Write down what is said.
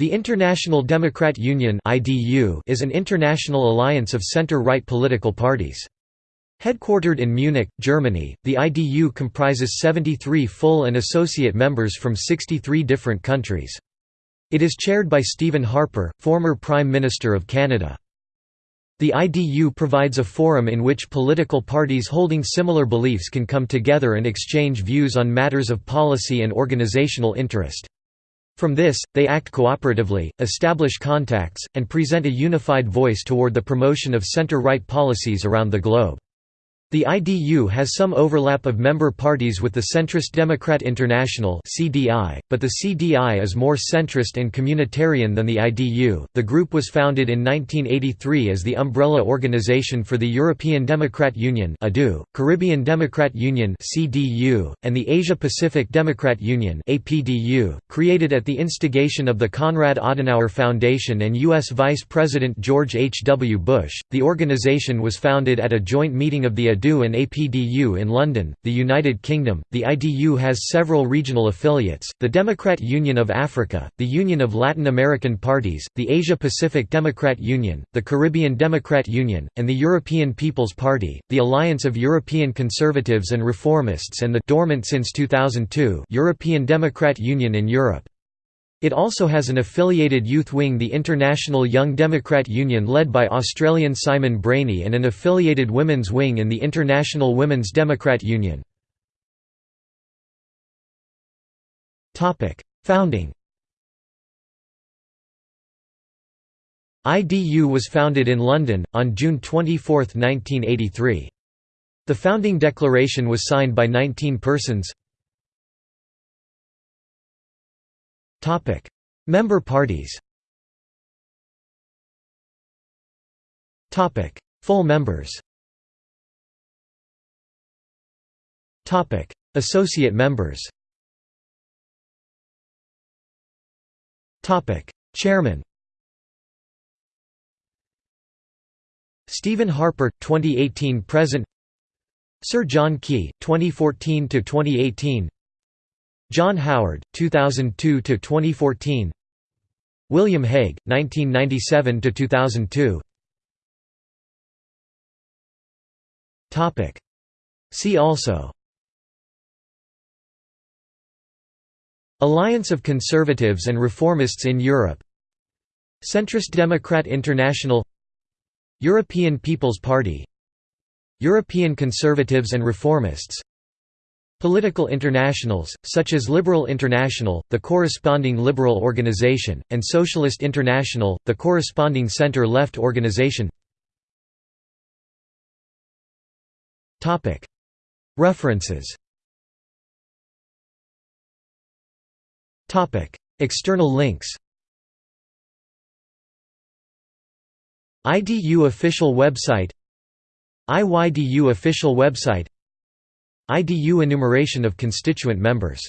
The International Democrat Union is an international alliance of center-right political parties. Headquartered in Munich, Germany, the IDU comprises 73 full and associate members from 63 different countries. It is chaired by Stephen Harper, former Prime Minister of Canada. The IDU provides a forum in which political parties holding similar beliefs can come together and exchange views on matters of policy and organizational interest. From this, they act cooperatively, establish contacts, and present a unified voice toward the promotion of center-right policies around the globe. The IDU has some overlap of member parties with the centrist Democrat International (CDI), but the CDI is more centrist and communitarian than the IDU. The group was founded in 1983 as the umbrella organization for the European Democrat Union (EDU), Caribbean Democrat Union (CDU), and the Asia Pacific Democrat Union (APDU), created at the instigation of the Konrad Adenauer Foundation and US Vice President George H. W. Bush. The organization was founded at a joint meeting of the EDU EDU and APDU in London, the United Kingdom. The IDU has several regional affiliates the Democrat Union of Africa, the Union of Latin American Parties, the Asia Pacific Democrat Union, the Caribbean Democrat Union, and the European People's Party, the Alliance of European Conservatives and Reformists, and the dormant since 2002 European Democrat Union in Europe. It also has an affiliated youth wing the International Young Democrat Union led by Australian Simon Brainey and an affiliated women's wing in the International Women's Democrat Union. Founding IDU was founded in London, on June 24, 1983. The founding declaration was signed by 19 persons Topic: Member parties. Topic: Full members. Topic: Associate members. Topic: Chairman. Stephen Harper 2018 present Sir John Key 2014 to 2018 John Howard, 2002–2014 William Hague, 1997–2002 See also. Alliance of Conservatives and Reformists in Europe. Centrist Democrat International. European People's Party. European Conservatives and Reformists Political internationals, such as Liberal International, the corresponding liberal organization, and Socialist International, the corresponding center-left organization. References. External links. IDU official website. IYDU official website IDU enumeration of constituent members